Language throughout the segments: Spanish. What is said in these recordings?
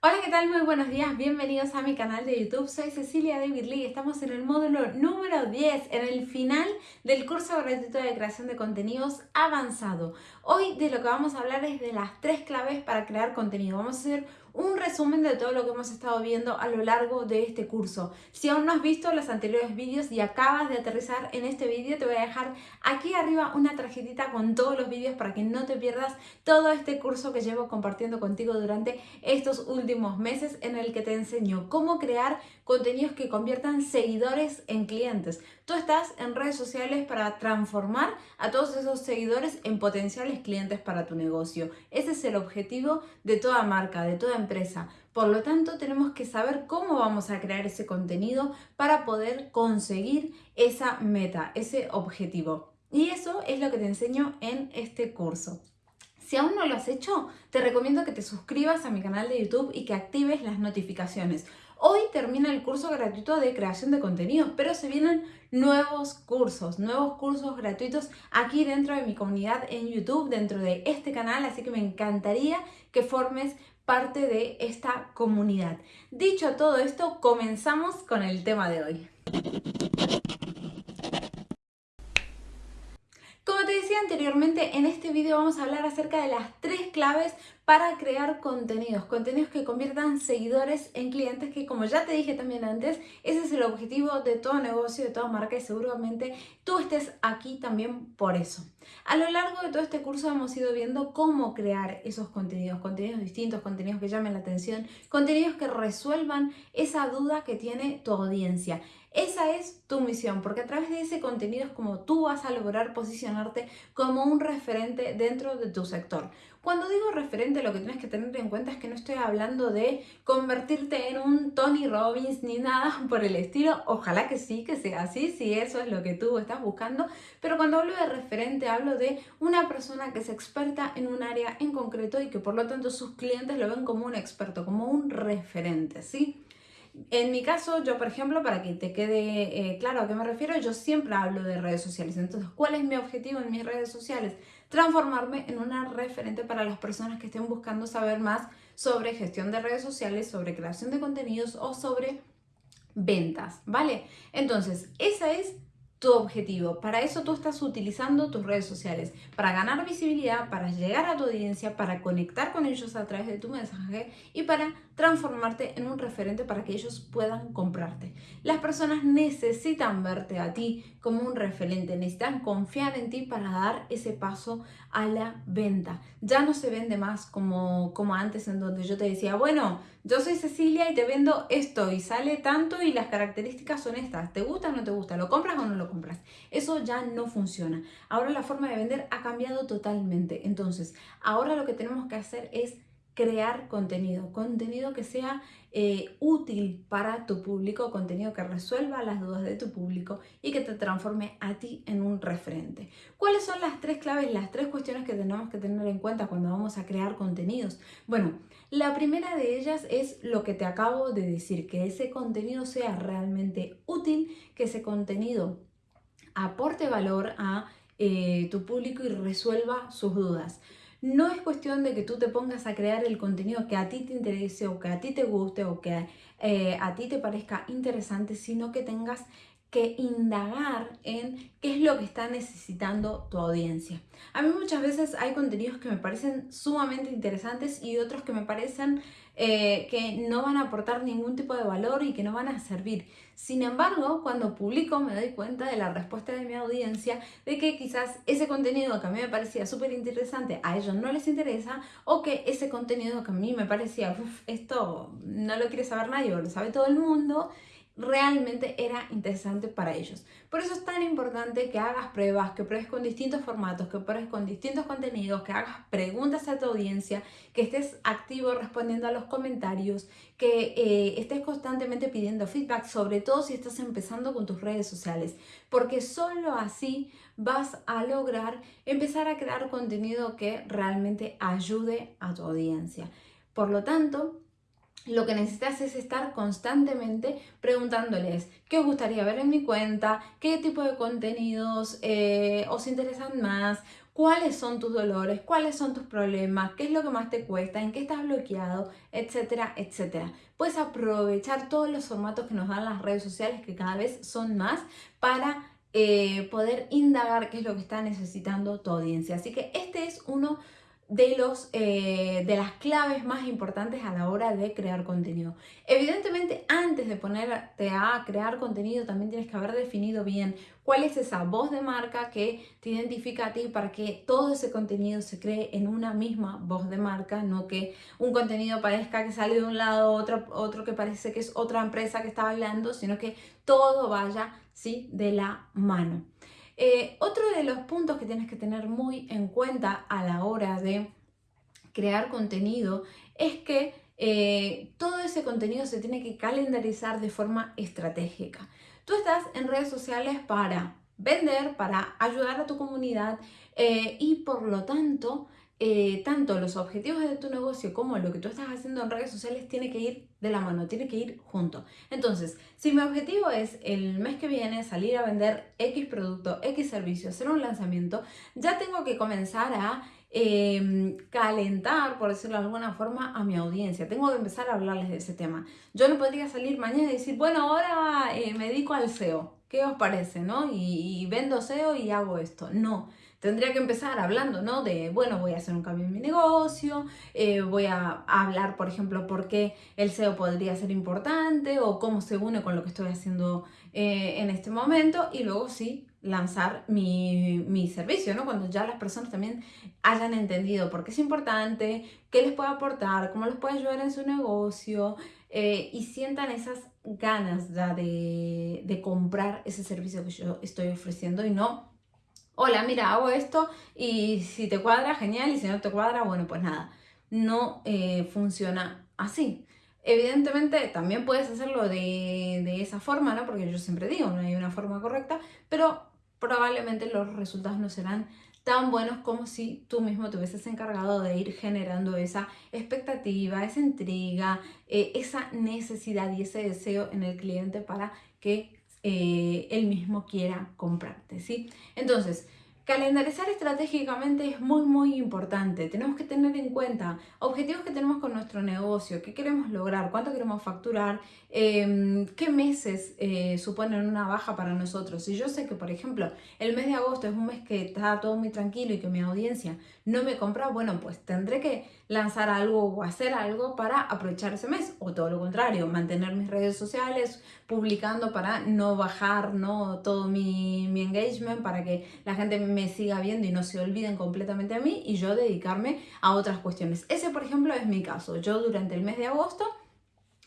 Hola, ¿qué tal? Muy buenos días, bienvenidos a mi canal de YouTube. Soy Cecilia David Lee, estamos en el módulo número 10, en el final del curso gratuito de creación de contenidos avanzado. Hoy de lo que vamos a hablar es de las tres claves para crear contenido. Vamos a hacer un resumen de todo lo que hemos estado viendo a lo largo de este curso. Si aún no has visto los anteriores vídeos y acabas de aterrizar en este vídeo, te voy a dejar aquí arriba una tarjetita con todos los vídeos para que no te pierdas todo este curso que llevo compartiendo contigo durante estos últimos meses en el que te enseño cómo crear contenidos que conviertan seguidores en clientes. Tú estás en redes sociales para transformar a todos esos seguidores en potenciales clientes para tu negocio. Ese es el objetivo de toda marca, de toda empresa. Por lo tanto, tenemos que saber cómo vamos a crear ese contenido para poder conseguir esa meta, ese objetivo. Y eso es lo que te enseño en este curso. Si aún no lo has hecho, te recomiendo que te suscribas a mi canal de YouTube y que actives las notificaciones. Hoy termina el curso gratuito de creación de contenidos, pero se vienen nuevos cursos, nuevos cursos gratuitos aquí dentro de mi comunidad en YouTube, dentro de este canal, así que me encantaría que formes parte de esta comunidad. Dicho todo esto, comenzamos con el tema de hoy. Como te decía anteriormente, en este vídeo vamos a hablar acerca de las tres claves para crear contenidos, contenidos que conviertan seguidores en clientes, que como ya te dije también antes, ese es el objetivo de todo negocio, de toda marca y seguramente tú estés aquí también por eso. A lo largo de todo este curso hemos ido viendo cómo crear esos contenidos, contenidos distintos, contenidos que llamen la atención, contenidos que resuelvan esa duda que tiene tu audiencia. Esa es tu misión, porque a través de ese contenido es como tú vas a lograr posicionarte como un referente dentro de tu sector. Cuando digo referente, lo que tienes que tener en cuenta es que no estoy hablando de convertirte en un Tony Robbins ni nada por el estilo. Ojalá que sí, que sea así, si eso es lo que tú estás buscando. Pero cuando hablo de referente, hablo de una persona que es experta en un área en concreto y que por lo tanto sus clientes lo ven como un experto, como un referente, ¿sí? En mi caso, yo por ejemplo, para que te quede eh, claro a qué me refiero, yo siempre hablo de redes sociales. Entonces, ¿cuál es mi objetivo en mis redes sociales? Transformarme en una referente para las personas que estén buscando saber más sobre gestión de redes sociales, sobre creación de contenidos o sobre ventas, ¿vale? Entonces, esa es tu objetivo. Para eso tú estás utilizando tus redes sociales, para ganar visibilidad, para llegar a tu audiencia, para conectar con ellos a través de tu mensaje y para transformarte en un referente para que ellos puedan comprarte. Las personas necesitan verte a ti como un referente, necesitan confiar en ti para dar ese paso a la venta. Ya no se vende más como, como antes en donde yo te decía, bueno, yo soy Cecilia y te vendo esto y sale tanto y las características son estas. ¿Te gusta o no te gusta? ¿Lo compras o no lo compras? Eso ya no funciona. Ahora la forma de vender ha cambiado totalmente. Entonces, ahora lo que tenemos que hacer es crear contenido, contenido que sea eh, útil para tu público, contenido que resuelva las dudas de tu público y que te transforme a ti en un referente. ¿Cuáles son las tres claves, las tres cuestiones que tenemos que tener en cuenta cuando vamos a crear contenidos? Bueno, la primera de ellas es lo que te acabo de decir, que ese contenido sea realmente útil, que ese contenido aporte valor a eh, tu público y resuelva sus dudas. No es cuestión de que tú te pongas a crear el contenido que a ti te interese o que a ti te guste o que eh, a ti te parezca interesante, sino que tengas que indagar en qué es lo que está necesitando tu audiencia. A mí muchas veces hay contenidos que me parecen sumamente interesantes y otros que me parecen eh, que no van a aportar ningún tipo de valor y que no van a servir. Sin embargo, cuando publico me doy cuenta de la respuesta de mi audiencia de que quizás ese contenido que a mí me parecía súper interesante a ellos no les interesa o que ese contenido que a mí me parecía, esto no lo quiere saber nadie o lo sabe todo el mundo, realmente era interesante para ellos. Por eso es tan importante que hagas pruebas, que pruebes con distintos formatos, que pruebes con distintos contenidos, que hagas preguntas a tu audiencia, que estés activo respondiendo a los comentarios, que eh, estés constantemente pidiendo feedback, sobre todo si estás empezando con tus redes sociales, porque solo así vas a lograr empezar a crear contenido que realmente ayude a tu audiencia. Por lo tanto, lo que necesitas es estar constantemente preguntándoles qué os gustaría ver en mi cuenta, qué tipo de contenidos eh, os interesan más, cuáles son tus dolores, cuáles son tus problemas, qué es lo que más te cuesta, en qué estás bloqueado, etcétera, etcétera. Puedes aprovechar todos los formatos que nos dan las redes sociales, que cada vez son más, para eh, poder indagar qué es lo que está necesitando tu audiencia. Así que este es uno de, los, eh, de las claves más importantes a la hora de crear contenido. Evidentemente, antes de ponerte a crear contenido, también tienes que haber definido bien cuál es esa voz de marca que te identifica a ti para que todo ese contenido se cree en una misma voz de marca, no que un contenido parezca que sale de un lado, otro, otro que parece que es otra empresa que está hablando, sino que todo vaya ¿sí? de la mano. Eh, otro de los puntos que tienes que tener muy en cuenta a la hora de crear contenido es que eh, todo ese contenido se tiene que calendarizar de forma estratégica. Tú estás en redes sociales para vender, para ayudar a tu comunidad eh, y por lo tanto eh, tanto los objetivos de tu negocio como lo que tú estás haciendo en redes sociales tiene que ir de la mano, tiene que ir junto. Entonces, si mi objetivo es el mes que viene salir a vender X producto, X servicio, hacer un lanzamiento, ya tengo que comenzar a em, calentar, por decirlo de alguna forma, a mi audiencia. Tengo que empezar a hablarles de ese tema. Yo no podría salir mañana y decir, bueno, ahora eh, me dedico al SEO. ¿Qué os parece? ¿no? y vendo SEO y hago esto. No tendría que empezar hablando, ¿no? De, bueno, voy a hacer un cambio en mi negocio, eh, voy a, hablar, por ejemplo, por qué el SEO podría ser importante o cómo se une con lo que estoy haciendo eh, en este momento y luego sí lanzar mi, mi, servicio, ¿no? Cuando ya las personas también hayan entendido por qué es importante, qué les puede aportar, cómo les puede ayudar en su negocio eh, y sientan esas ganas ya de, de comprar ese servicio que yo estoy ofreciendo y no hola, mira, hago esto y si te cuadra, genial, y si no te cuadra, bueno, pues nada, no eh, funciona así. Evidentemente también puedes hacerlo de, de, esa forma, ¿no? Porque yo siempre digo, no hay una forma correcta, pero probablemente los resultados no serán tan buenos como si tú mismo te hubieses encargado de ir generando esa expectativa, esa intriga, eh, esa necesidad y ese deseo en el cliente para que eh, él mismo quiera comprarte, ¿sí? Entonces, Calendarizar estratégicamente es muy muy importante. Tenemos que tener en cuenta objetivos que tenemos con nuestro negocio, qué queremos lograr, cuánto queremos facturar, em, qué meses eh, suponen una baja para nosotros. Si yo sé que, por ejemplo, el mes de agosto es un mes que está todo muy tranquilo y que mi audiencia no me compra, bueno, pues tendré que lanzar algo o hacer algo para aprovechar ese mes o todo lo contrario, mantener mis redes sociales publicando para no bajar ¿no? todo mi, mi engagement, para que la gente me siga viendo y no se olviden completamente a mí y yo dedicarme a otras cuestiones. Ese, por ejemplo, es mi caso. Yo durante el mes de agosto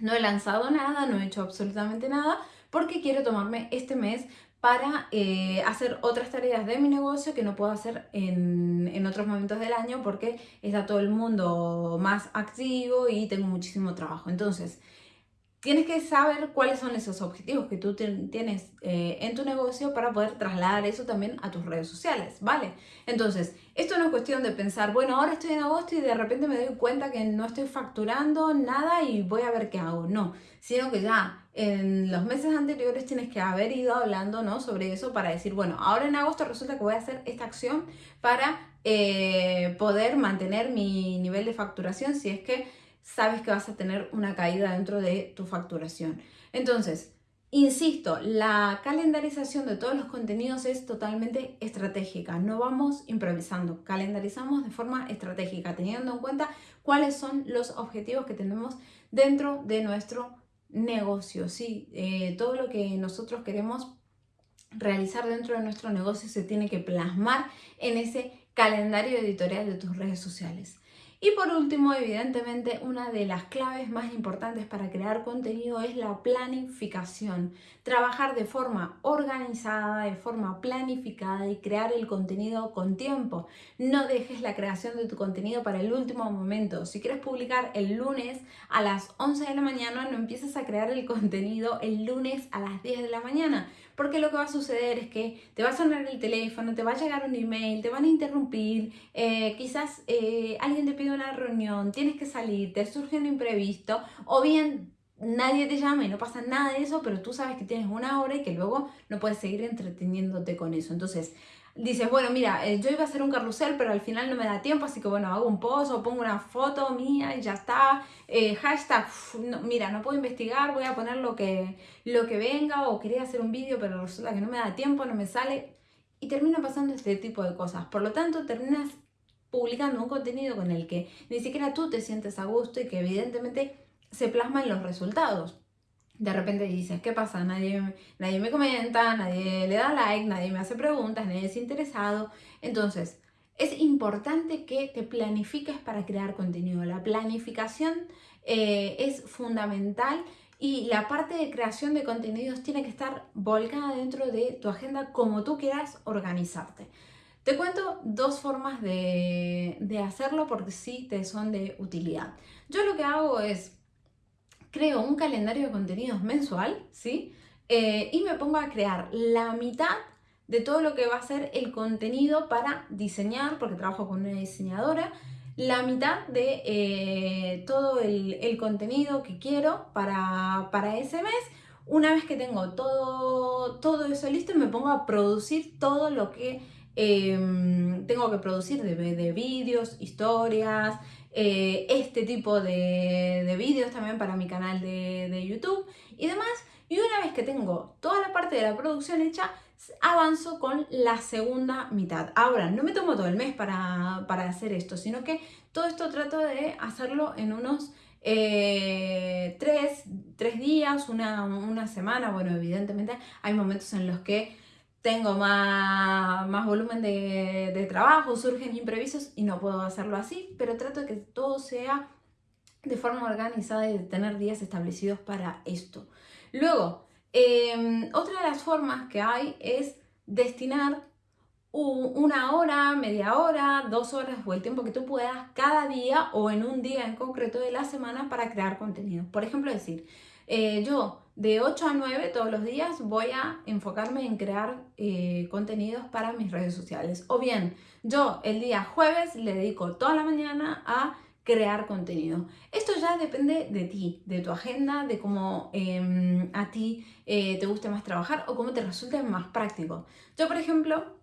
no he lanzado nada, no he hecho absolutamente nada porque quiero tomarme este mes para eh, hacer otras tareas de mi negocio que no puedo hacer en, en, otros momentos del año porque está todo el mundo más activo y tengo muchísimo trabajo. Entonces, tienes que saber cuáles son esos objetivos que tú tienes eh, en tu negocio para poder trasladar eso también a tus redes sociales, ¿vale? Entonces, esto no es cuestión de pensar, bueno, ahora estoy en agosto y de repente me doy cuenta que no estoy facturando nada y voy a ver qué hago. No, sino que ya en los meses anteriores tienes que haber ido hablando ¿no? sobre eso para decir, bueno, ahora en agosto resulta que voy a hacer esta acción para eh, poder mantener mi nivel de facturación si es que sabes que vas a tener una caída dentro de tu facturación. Entonces, insisto, la calendarización de todos los contenidos es totalmente estratégica. No vamos improvisando, calendarizamos de forma estratégica, teniendo en cuenta cuáles son los objetivos que tenemos dentro de nuestro negocio. Sí, eh, todo lo que nosotros queremos realizar dentro de nuestro negocio se tiene que plasmar en ese calendario editorial de tus redes sociales. Y por último, evidentemente, una de las claves más importantes para crear contenido es la planificación. Trabajar de forma organizada, de forma planificada y crear el contenido con tiempo. No dejes la creación de tu contenido para el último momento. Si quieres publicar el lunes a las 11 de la mañana, no empieces a crear el contenido el lunes a las 10 de la mañana porque lo que va a suceder es que te va a sonar el teléfono, te va a llegar un email, te van a interrumpir, eh, quizás eh, alguien te pide una reunión, tienes que salir, te surge un imprevisto, o bien nadie te llama y no pasa nada de eso, pero tú sabes que tienes una hora y que luego no puedes seguir entreteniéndote con eso. Entonces, dices, bueno, mira, eh, yo iba a hacer un carrusel, pero al final no me da tiempo, así que bueno, hago un post o pongo una foto mía y ya está. Eh, hashtag, mira, no puedo investigar, voy a poner lo que, lo que venga o quería hacer un vídeo, pero resulta que no me da tiempo, no me sale. Y termina pasando este tipo de cosas. Por lo tanto, terminas publicando un contenido con el que ni siquiera tú te sientes a gusto y que evidentemente se plasma en los resultados de repente dices, ¿qué pasa? Nadie, nadie me comenta, nadie le da like, nadie me hace preguntas, nadie es interesado. Entonces, es importante que te planifiques para crear contenido. La planificación eh, es fundamental y la parte de creación de contenidos tiene que estar volcada dentro de tu agenda como tú quieras organizarte. Te cuento dos formas de, de hacerlo porque sí te son de utilidad. Yo lo que hago es creo un calendario de contenidos mensual, ¿sí? Eh, y me pongo a crear la mitad de todo lo que va a ser el contenido para diseñar, porque trabajo con una diseñadora, la mitad de eh, todo el, contenido que quiero para, para, ese mes. Una vez que tengo todo, todo eso listo, me pongo a producir todo lo que em, tengo que producir de, de vídeos, historias, eh, este tipo de, vídeos también para mi canal de, YouTube y demás. Y una vez que tengo toda la parte de la producción hecha, avanzo con la segunda mitad. Ahora, no me tomo todo el mes para, hacer esto, sino que todo esto trato de hacerlo en unos eh, tres, días, una, una semana. Bueno, evidentemente hay momentos en los que tengo más, más volumen de, trabajo, surgen imprevistos y no puedo hacerlo así, pero trato de que todo sea de forma organizada y de tener días establecidos para esto. Luego, em, otra de las formas que hay es destinar una hora, media hora, dos horas o el tiempo que tú puedas cada día o en un día en concreto de la semana para crear contenido. Por ejemplo, decir, eh, yo de 8 a 9 todos los días voy a enfocarme en crear eh, contenidos para mis redes sociales. O bien, yo el día jueves le dedico toda la mañana a crear contenido. Esto ya depende de ti, de tu agenda, de cómo em, a ti eh, te guste más trabajar o cómo te resulte más práctico. Yo, por ejemplo,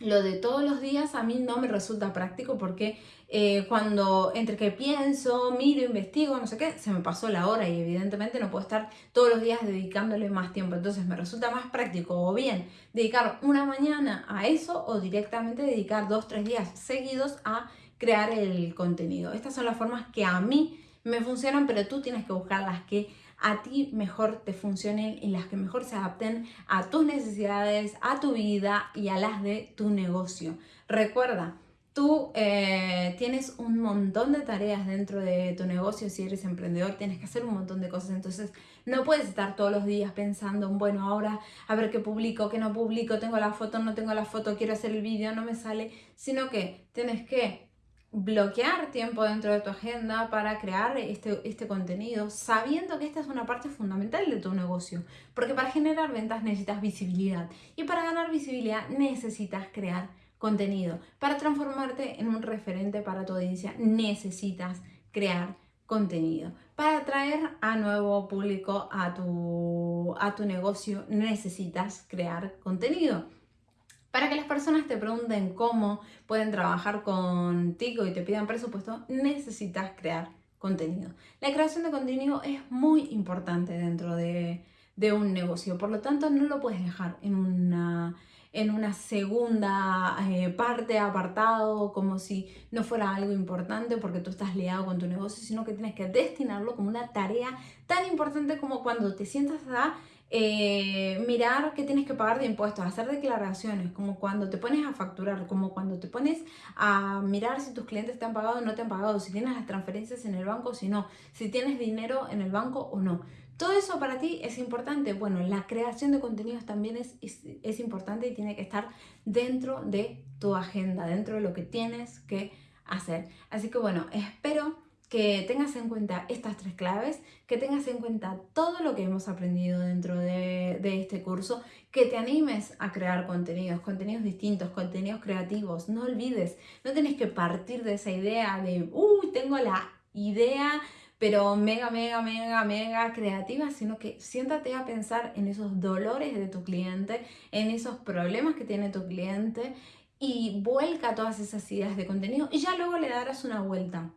lo de todos los días a mí no me resulta práctico porque eh, cuando entre que pienso, miro, investigo, no sé qué, se me pasó la hora y evidentemente no puedo estar todos los días dedicándole más tiempo. Entonces me resulta más práctico o bien dedicar una mañana a eso o directamente dedicar dos, tres días seguidos a crear el contenido. Estas son las formas que a mí me funcionan, pero tú tienes que buscar las que a ti mejor te funcionen y las que mejor se adapten a tus necesidades, a tu vida y a las de tu negocio. Recuerda, tú eh, tienes un montón de tareas dentro de tu negocio, si eres emprendedor tienes que hacer un montón de cosas, entonces no puedes estar todos los días pensando, bueno, ahora a ver qué publico, qué no publico, tengo la foto, no tengo la foto, quiero hacer el vídeo, no me sale, sino que tienes que bloquear tiempo dentro de tu agenda para crear este, este contenido, sabiendo que esta es una parte fundamental de tu negocio, porque para generar ventas necesitas visibilidad y para ganar visibilidad necesitas crear contenido. Para transformarte en un referente para tu audiencia necesitas crear contenido. Para atraer a nuevo público a tu, a tu negocio necesitas crear contenido. Para que las personas te pregunten cómo pueden trabajar contigo y te pidan presupuesto, necesitas crear contenido. La creación de contenido es muy importante dentro de, un negocio, por lo tanto no lo puedes dejar en una, en una segunda eh, parte, apartado, como si no fuera algo importante porque tú estás liado con tu negocio, sino que tienes que destinarlo como una tarea tan importante como cuando te sientas eh, mirar qué tienes que pagar de impuestos, hacer declaraciones, como cuando te pones a facturar, como cuando te pones a mirar si tus clientes te han pagado o no te han pagado, si tienes las transferencias en el banco o si no, si tienes dinero en el banco o no. Todo eso para ti es importante. Bueno, la creación de contenidos también es, es importante y tiene que estar dentro de tu agenda, dentro de lo que tienes que hacer. Así que bueno, espero que tengas en cuenta estas tres claves, que tengas en cuenta todo lo que hemos aprendido dentro de, este curso, que te animes a crear contenidos, contenidos distintos, contenidos creativos. No olvides, no tienes que partir de esa idea de, uy, tengo la idea pero mega, mega, mega, mega creativa, sino que siéntate a pensar en esos dolores de tu cliente, en esos problemas que tiene tu cliente y vuelca todas esas ideas de contenido y ya luego le darás una vuelta.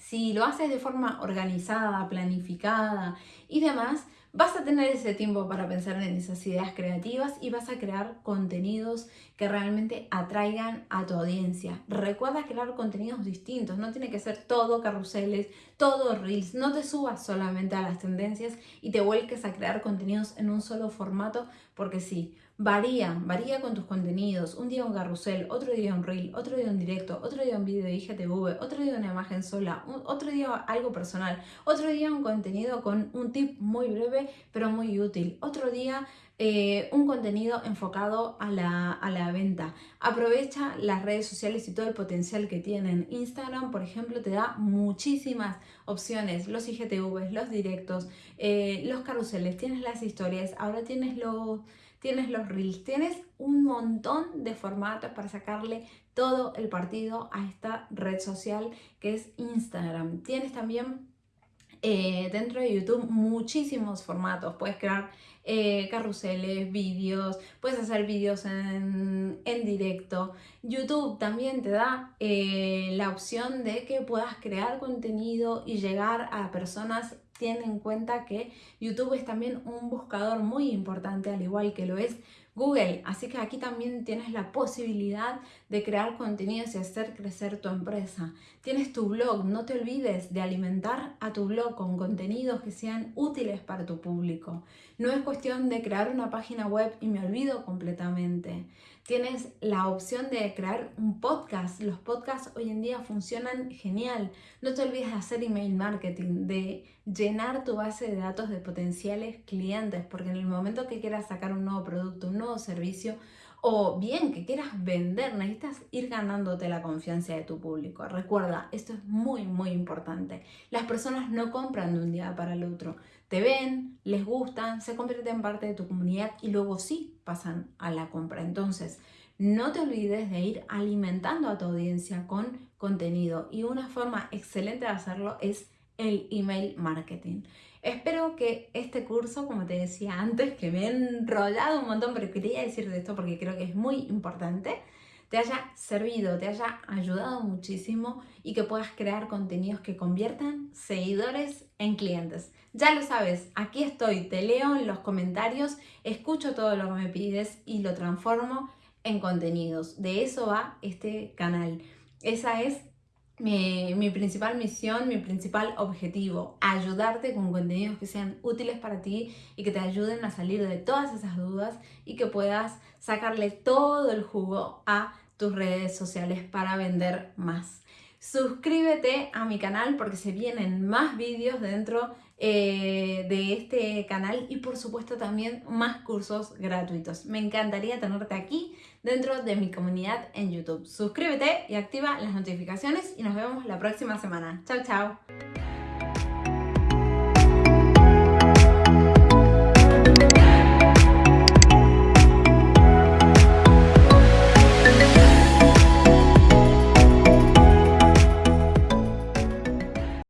Si lo haces de forma organizada, planificada y demás, vas a tener ese tiempo para pensar en esas ideas creativas y vas a crear contenidos que realmente atraigan a tu audiencia. Recuerda crear contenidos distintos, no tiene que ser todo carruseles, todo reels, no te subas solamente a las tendencias y te vuelques a crear contenidos en un solo formato porque sí, Varía, varía con tus contenidos. Un día un carrusel, otro día un reel, otro día un directo, otro día un video de IGTV, otro día una imagen sola, otro día algo personal, otro día un contenido con un tip muy breve pero muy útil, otro día eh, un contenido enfocado a la, a la, venta. Aprovecha las redes sociales y todo el potencial que tienen. Instagram, por ejemplo, te da muchísimas opciones. Los IGTVs, los directos, eh, los carruseles, tienes las historias, ahora tienes los tienes los reels, tienes un montón de formatos para sacarle todo el partido a esta red social que es Instagram. Tienes también eh, dentro de YouTube muchísimos formatos. Puedes crear eh, carruseles, vídeos, puedes hacer vídeos en, directo. YouTube también te da eh, la opción de que puedas crear contenido y llegar a personas tiene en cuenta que YouTube es también un buscador muy importante, al igual que lo es Google. Así que aquí también tienes la posibilidad de crear contenidos y hacer crecer tu empresa. Tienes tu blog, no te olvides de alimentar a tu blog con contenidos que sean útiles para tu público. No es cuestión de crear una página web y me olvido completamente. Tienes la opción de crear un podcast. Los podcasts hoy en día funcionan genial. No te olvides de hacer email marketing, de llenar tu base de datos de potenciales clientes, porque en el momento que quieras sacar un nuevo producto, un nuevo servicio, o bien que quieras vender, necesitas ir ganándote la confianza de tu público. Recuerda, esto es muy, muy importante. Las personas no compran de un día para el otro. Te ven, les gustan, se convierten en parte de tu comunidad y luego sí pasan a la compra. Entonces, no te olvides de ir alimentando a tu audiencia con contenido y una forma excelente de hacerlo es el email marketing. Espero que este curso, como te decía antes, que me he enrollado un montón, pero quería decir de esto porque creo que es muy importante, te haya servido, te haya ayudado muchísimo y que puedas crear contenidos que conviertan seguidores en clientes. Ya lo sabes, aquí estoy, te leo en los comentarios, escucho todo lo que me pides y lo transformo en contenidos. De eso va este canal. Esa es mi, principal misión, mi principal objetivo, ayudarte con contenidos que sean útiles para ti y que te ayuden a salir de todas esas dudas y que puedas sacarle todo el jugo a tus redes sociales para vender más. Suscríbete a mi canal porque se vienen más vídeos dentro eh, de este canal y por supuesto también más cursos gratuitos. Me encantaría tenerte aquí dentro de mi comunidad en YouTube. Suscríbete y activa las notificaciones y nos vemos la próxima semana. Chao, chao.